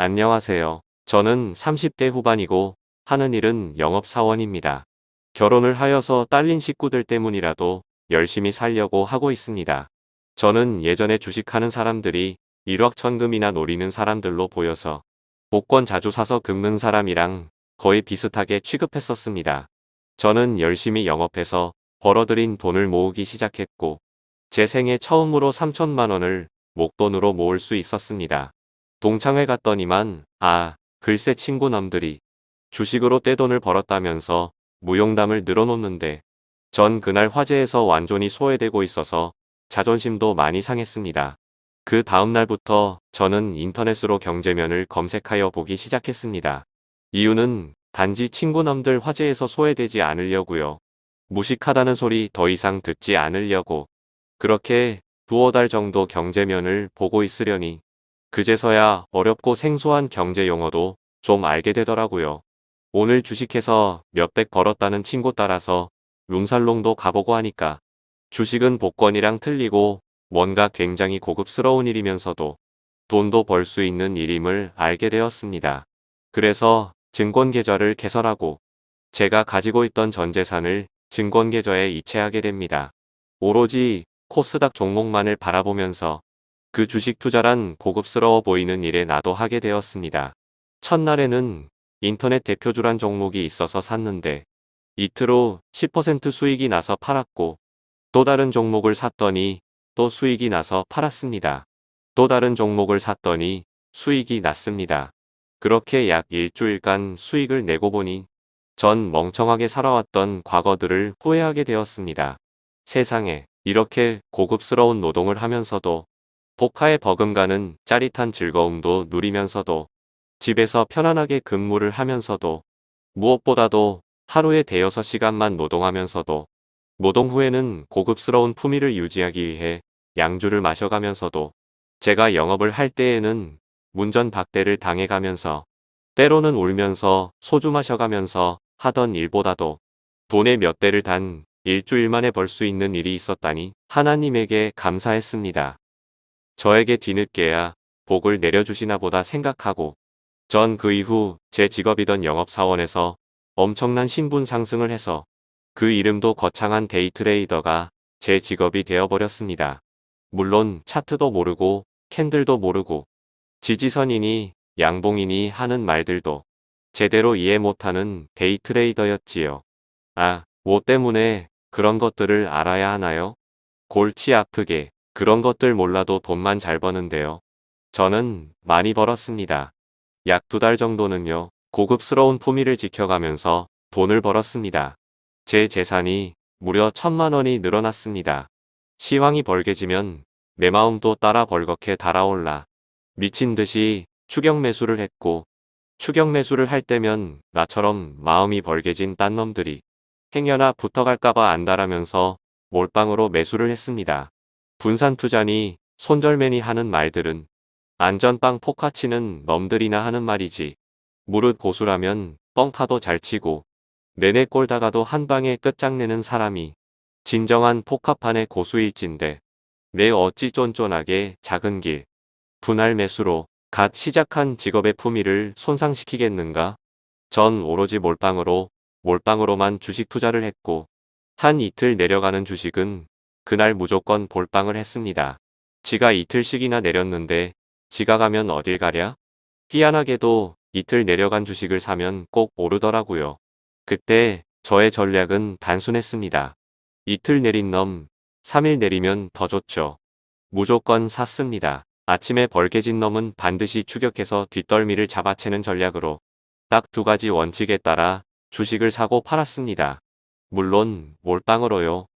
안녕하세요. 저는 30대 후반이고 하는 일은 영업사원입니다. 결혼을 하여서 딸린 식구들 때문이라도 열심히 살려고 하고 있습니다. 저는 예전에 주식하는 사람들이 일확천금이나 노리는 사람들로 보여서 복권 자주 사서 긁는 사람이랑 거의 비슷하게 취급했었습니다. 저는 열심히 영업해서 벌어들인 돈을 모으기 시작했고 제 생애 처음으로 3천만 원을 목돈으로 모을 수 있었습니다. 동창회 갔더니만 아 글쎄 친구 남들이 주식으로 떼돈을 벌었다면서 무용담을 늘어놓는데 전 그날 화재에서 완전히 소외되고 있어서 자존심도 많이 상했습니다. 그 다음날부터 저는 인터넷으로 경제면을 검색하여 보기 시작했습니다. 이유는 단지 친구남들 화재에서 소외되지 않으려고요. 무식하다는 소리 더 이상 듣지 않으려고 그렇게 두어 달 정도 경제면을 보고 있으려니 그제서야 어렵고 생소한 경제 용어도 좀 알게 되더라고요. 오늘 주식해서 몇백 벌었다는 친구 따라서 룸살롱도 가보고 하니까 주식은 복권이랑 틀리고 뭔가 굉장히 고급스러운 일이면서도 돈도 벌 수 있는 일임을 알게 되었습니다. 그래서 증권계좌를 개설하고 제가 가지고 있던 전 재산을 증권계좌에 이체하게 됩니다. 오로지 코스닥 종목만을 바라보면서 그 주식 투자란 고급스러워 보이는 일에 나도 하게 되었습니다. 첫날에는 인터넷 대표주란 종목이 있어서 샀는데 이틀 후 10% 수익이 나서 팔았고 또 다른 종목을 샀더니 또 수익이 나서 팔았습니다. 또 다른 종목을 샀더니 수익이 났습니다. 그렇게 약 일주일간 수익을 내고 보니 전 멍청하게 살아왔던 과거들을 후회하게 되었습니다. 세상에 이렇게 고급스러운 노동을 하면서도 복화에 버금가는 짜릿한 즐거움도 누리면서도 집에서 편안하게 근무를 하면서도 무엇보다도 하루에 대여섯 시간만 노동하면서도 노동 후에는 고급스러운 품위를 유지하기 위해 양주를 마셔가면서도 제가 영업을 할 때에는 문전박대를 당해가면서 때로는 울면서 소주 마셔가면서 하던 일보다도 돈의 몇 대를 단 일주일 만에 벌 수 있는 일이 있었다니 하나님에게 감사했습니다. 저에게 뒤늦게야 복을 내려주시나 보다 생각하고 전 그 이후 제 직업이던 영업사원에서 엄청난 신분 상승을 해서 그 이름도 거창한 데이트레이더가 제 직업이 되어버렸습니다. 물론 차트도 모르고 캔들도 모르고 지지선이니 양봉이니 하는 말들도 제대로 이해 못하는 데이트레이더였지요. 아, 뭐 때문에 그런 것들을 알아야 하나요? 골치 아프게 그런 것들 몰라도 돈만 잘 버는데요. 저는 많이 벌었습니다. 약 두 달 정도는요. 고급스러운 품위를 지켜가면서 돈을 벌었습니다. 제 재산이 무려 천만 원이 늘어났습니다. 시황이 벌게지면 내 마음도 따라 벌겋게 달아올라 미친 듯이 추격 매수를 했고 추격 매수를 할 때면 나처럼 마음이 벌게진 딴 놈들이 행여나 붙어갈까봐 안달하면서 몰빵으로 매수를 했습니다. 분산 투자니 손절매니 하는 말들은 안전빵 포카치는 놈들이나 하는 말이지. 무릇 고수라면 뻥카도 잘 치고 내내 꼴다가도 한 방에 끝장내는 사람이 진정한 포카판의 고수일진데 내 어찌 쫀쫀하게 작은 길 분할 매수로 갓 시작한 직업의 품위를 손상시키겠는가? 전 오로지 몰빵으로 몰빵으로만 주식 투자를 했고 한 이틀 내려가는 주식은 그날 무조건 볼빵을 했습니다. 지가 이틀씩이나 내렸는데 지가 가면 어딜 가랴? 희한하게도 이틀 내려간 주식을 사면 꼭 오르더라고요. 그때 저의 전략은 단순했습니다. 이틀 내린 놈 3일 내리면 더 좋죠. 무조건 샀습니다. 아침에 벌게진 놈은 반드시 추격해서 뒷덜미를 잡아채는 전략으로 딱 두 가지 원칙에 따라 주식을 사고 팔았습니다. 물론 몰빵으로요.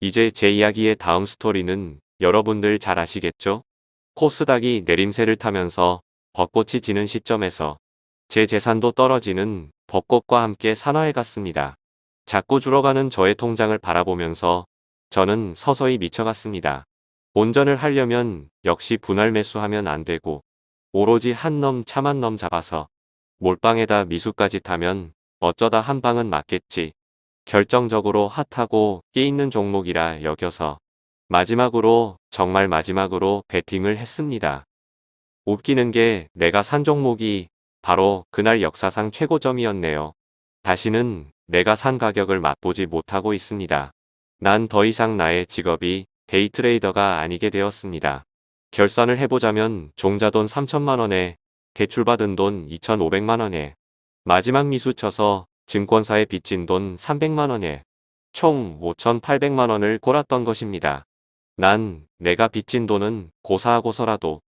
이제 제 이야기의 다음 스토리는 여러분들 잘 아시겠죠? 코스닥이 내림세를 타면서 벚꽃이 지는 시점에서 제 재산도 떨어지는 벚꽃과 함께 산화해 갔습니다. 자꾸 줄어가는 저의 통장을 바라보면서 저는 서서히 미쳐갔습니다. 본전을 하려면 역시 분할 매수하면 안 되고 오로지 한놈 참한 놈 잡아서 몰빵에다 미수까지 타면 어쩌다 한 방은 맞겠지. 결정적으로 핫하고 끼있는 종목이라 여겨서 마지막으로 정말 마지막으로 베팅을 했습니다. 웃기는 게 내가 산 종목이 바로 그날 역사상 최고점이었네요. 다시는 내가 산 가격을 맛보지 못하고 있습니다. 난 더 이상 나의 직업이 데이트레이더가 아니게 되었습니다. 결산을 해보자면 종자돈 3천만원에 대출받은 돈 2,500만원에 마지막 미수 쳐서 증권사에 빚진 돈 300만원에 총 5,800만원을 골았던 것입니다. 난 내가 빚진 돈은 고사하고서라도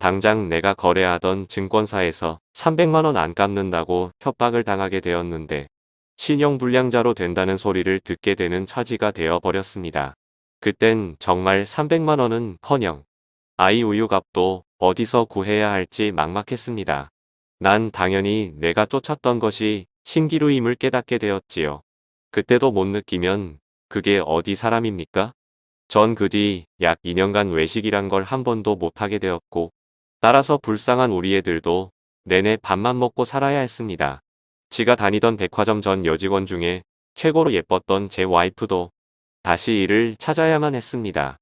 당장 내가 거래하던 증권사에서 300만원 안 갚는다고 협박을 당하게 되었는데 신용불량자로 된다는 소리를 듣게 되는 처지가 되어 버렸습니다. 그땐 정말 300만원은 커녕 아이 우유값도 어디서 구해야 할지 막막했습니다. 난 당연히 내가 쫓았던 것이 신기루임을 깨닫게 되었지요. 그때도 못 느끼면 그게 어디 사람입니까? 전 그 뒤 약 2년간 외식이란 걸 한 번도 못하게 되었고 따라서 불쌍한 우리 애들도 내내 밥만 먹고 살아야 했습니다. 지가 다니던 백화점 전 여직원 중에 최고로 예뻤던 제 와이프도 다시 일을 찾아야만 했습니다.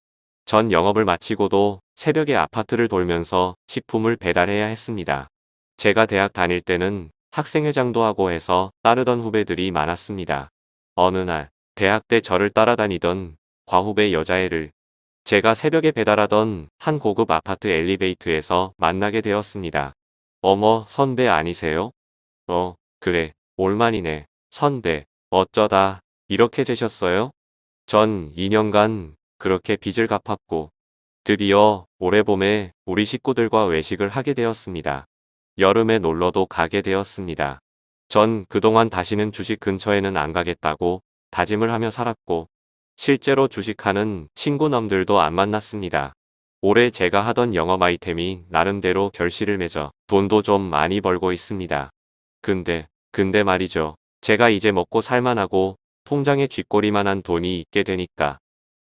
전 영업을 마치고도 새벽에 아파트를 돌면서 식품을 배달해야 했습니다. 제가 대학 다닐 때는 학생회장도 하고 해서 따르던 후배들이 많았습니다. 어느 날 대학 때 저를 따라다니던 과후배 여자애를 제가 새벽에 배달하던 한 고급 아파트 엘리베이터에서 만나게 되었습니다. 어머 선배 아니세요? 어 그래 올만이네 선배 어쩌다 이렇게 되셨어요? 전 2년간 그렇게 빚을 갚았고 드디어 올해 봄에 우리 식구들과 외식을 하게 되었습니다. 여름에 놀러도 가게 되었습니다. 전 그동안 다시는 주식 근처에는 안 가겠다고 다짐을 하며 살았고 실제로 주식하는 친구놈들도 안 만났습니다. 올해 제가 하던 영업 아이템이 나름대로 결실을 맺어 돈도 좀 많이 벌고 있습니다. 근데, 근데 말이죠. 제가 이제 먹고 살만하고 통장에 쥐꼬리만한 돈이 있게 되니까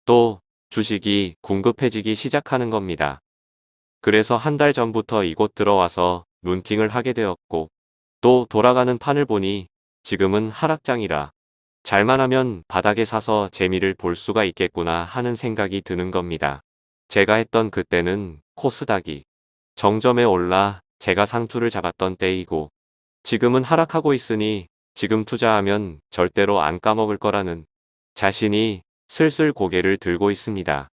또 주식이 궁급해지기 시작하는 겁니다. 그래서 한 달 전부터 이곳 들어와서 눈팅을 하게 되었고 또 돌아가는 판을 보니 지금은 하락장이라 잘만 하면 바닥에 사서 재미를 볼 수가 있겠구나 하는 생각이 드는 겁니다. 제가 했던 그때는 코스닥이 정점에 올라 제가 상투를 잡았던 때이고 지금은 하락하고 있으니 지금 투자하면 절대로 안 까먹을 거라는 자신이 슬슬 고개를 들고 있습니다.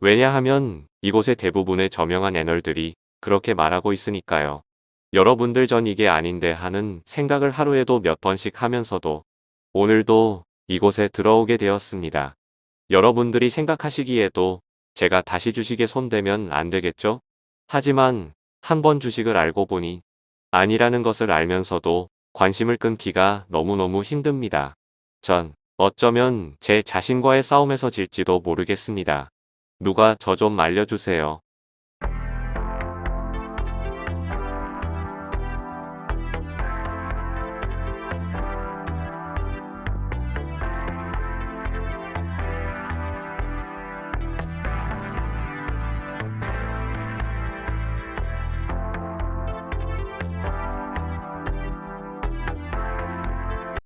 왜냐하면 이곳의 대부분의 저명한 애널들이 그렇게 말하고 있으니까요. 여러분들 전 이게 아닌데 하는 생각을 하루에도 몇 번씩 하면서도 오늘도 이곳에 들어오게 되었습니다. 여러분들이 생각하시기에도 제가 다시 주식에 손대면 안 되겠죠? 하지만 한 번 주식을 알고 보니 아니라는 것을 알면서도 관심을 끊기가 너무너무 힘듭니다. 전 어쩌면 제 자신과의 싸움에서 질지도 모르겠습니다. 누가 저 좀 알려주세요.